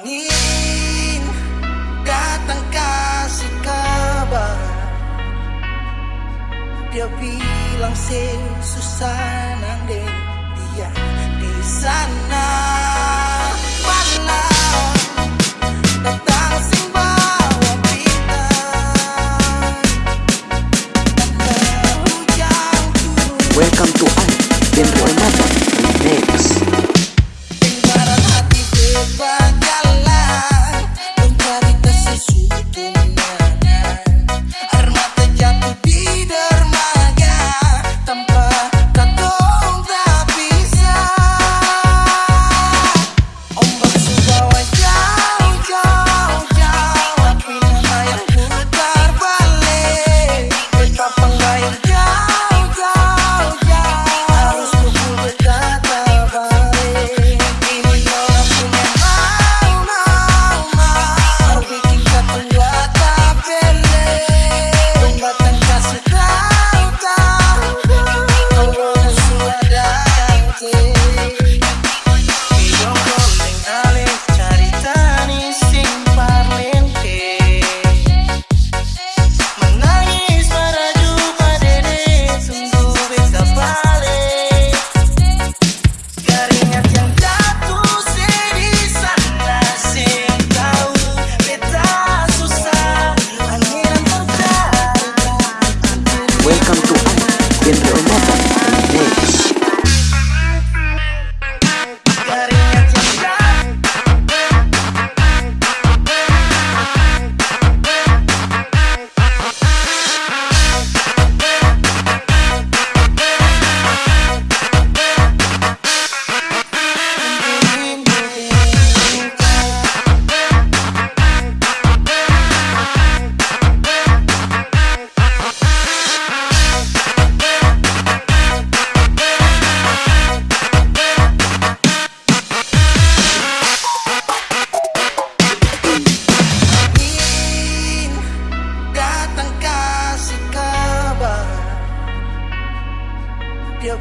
angin datang kasih kabar. Dia bilang sih susah nang dia di sana. Malam datang sing bawa Welcome to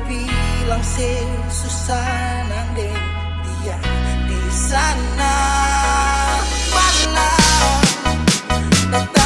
bilang si Susana dia di sana. Mana datang